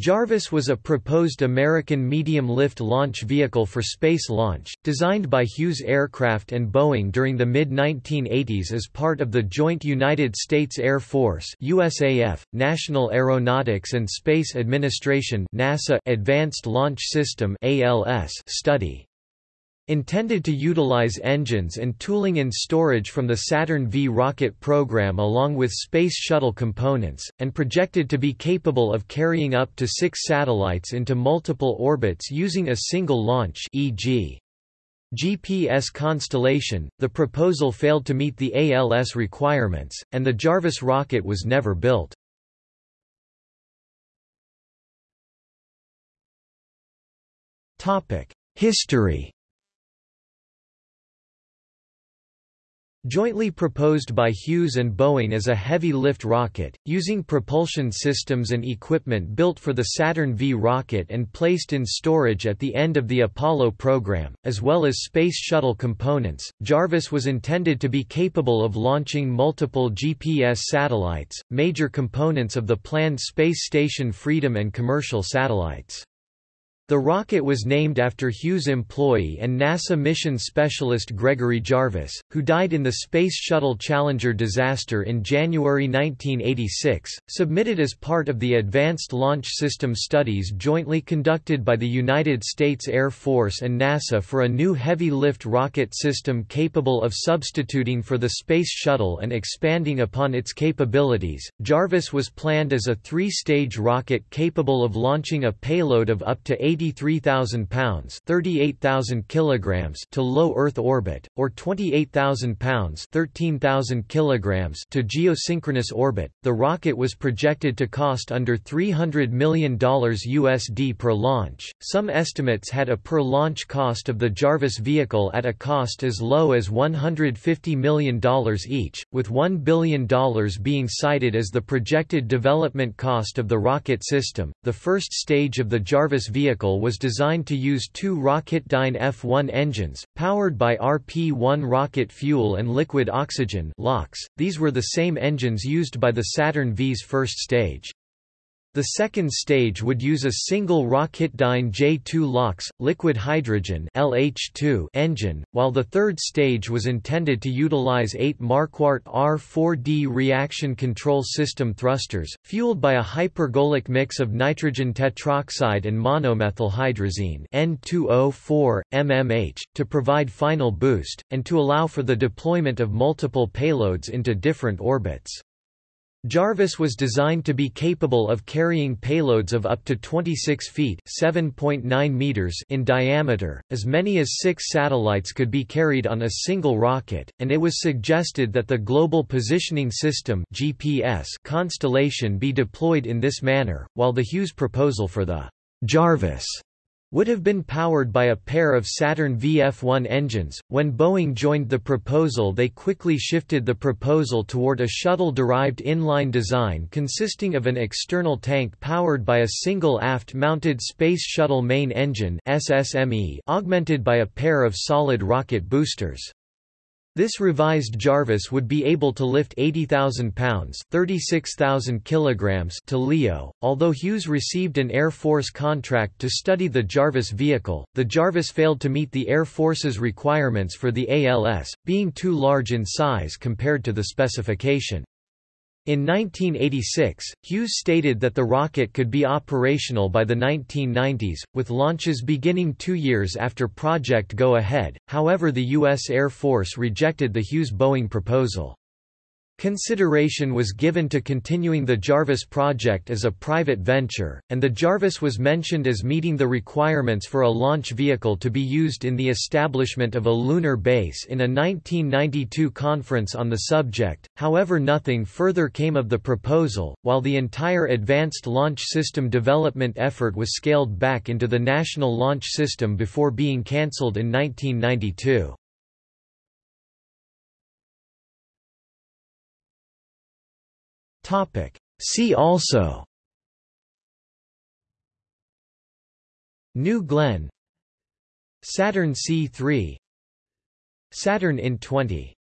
Jarvis was a proposed American medium-lift launch vehicle for space launch, designed by Hughes Aircraft and Boeing during the mid-1980s as part of the joint United States Air Force USAF, National Aeronautics and Space Administration NASA Advanced Launch System ALS study. Intended to utilize engines and tooling and storage from the Saturn V rocket program along with Space Shuttle components, and projected to be capable of carrying up to six satellites into multiple orbits using a single launch e.g. GPS constellation, the proposal failed to meet the ALS requirements, and the Jarvis rocket was never built. History Jointly proposed by Hughes and Boeing as a heavy-lift rocket, using propulsion systems and equipment built for the Saturn V rocket and placed in storage at the end of the Apollo program, as well as Space Shuttle components, Jarvis was intended to be capable of launching multiple GPS satellites, major components of the planned space station Freedom and commercial satellites. The rocket was named after Hughes employee and NASA mission specialist Gregory Jarvis, who died in the Space Shuttle Challenger disaster in January 1986, submitted as part of the Advanced Launch System studies jointly conducted by the United States Air Force and NASA for a new heavy-lift rocket system capable of substituting for the Space Shuttle and expanding upon its capabilities. Jarvis was planned as a three-stage rocket capable of launching a payload of up to 80 83,000 pounds (38,000 kilograms) to low Earth orbit, or 28,000 pounds (13,000 kilograms) to geosynchronous orbit. The rocket was projected to cost under $300 million USD per launch. Some estimates had a per launch cost of the Jarvis vehicle at a cost as low as $150 million each, with $1 billion being cited as the projected development cost of the rocket system. The first stage of the Jarvis vehicle was designed to use two Rocketdyne F-1 engines, powered by RP-1 rocket fuel and liquid oxygen these were the same engines used by the Saturn V's first stage. The second stage would use a single Rocketdyne J2 LOX, liquid hydrogen LH2 engine, while the third stage was intended to utilize eight Marquardt R4D reaction control system thrusters, fueled by a hypergolic mix of nitrogen tetroxide and monomethylhydrazine N2O4, MMH, to provide final boost, and to allow for the deployment of multiple payloads into different orbits. Jarvis was designed to be capable of carrying payloads of up to 26 feet (7.9 meters) in diameter. As many as 6 satellites could be carried on a single rocket, and it was suggested that the Global Positioning System (GPS) constellation be deployed in this manner, while the Hughes proposal for the Jarvis would have been powered by a pair of Saturn VF-1 engines. When Boeing joined the proposal they quickly shifted the proposal toward a shuttle-derived inline design consisting of an external tank powered by a single aft-mounted Space Shuttle main engine SSME augmented by a pair of solid rocket boosters. This revised Jarvis would be able to lift 80,000 pounds 36,000 kilograms to LEO. Although Hughes received an Air Force contract to study the Jarvis vehicle, the Jarvis failed to meet the Air Force's requirements for the ALS, being too large in size compared to the specification. In 1986, Hughes stated that the rocket could be operational by the 1990s, with launches beginning two years after Project Go-Ahead, however the U.S. Air Force rejected the Hughes-Boeing proposal. Consideration was given to continuing the Jarvis project as a private venture, and the Jarvis was mentioned as meeting the requirements for a launch vehicle to be used in the establishment of a lunar base in a 1992 conference on the subject, however nothing further came of the proposal, while the entire Advanced Launch System development effort was scaled back into the National Launch System before being cancelled in 1992. Topic. See also New Glenn Saturn C3 Saturn IN 20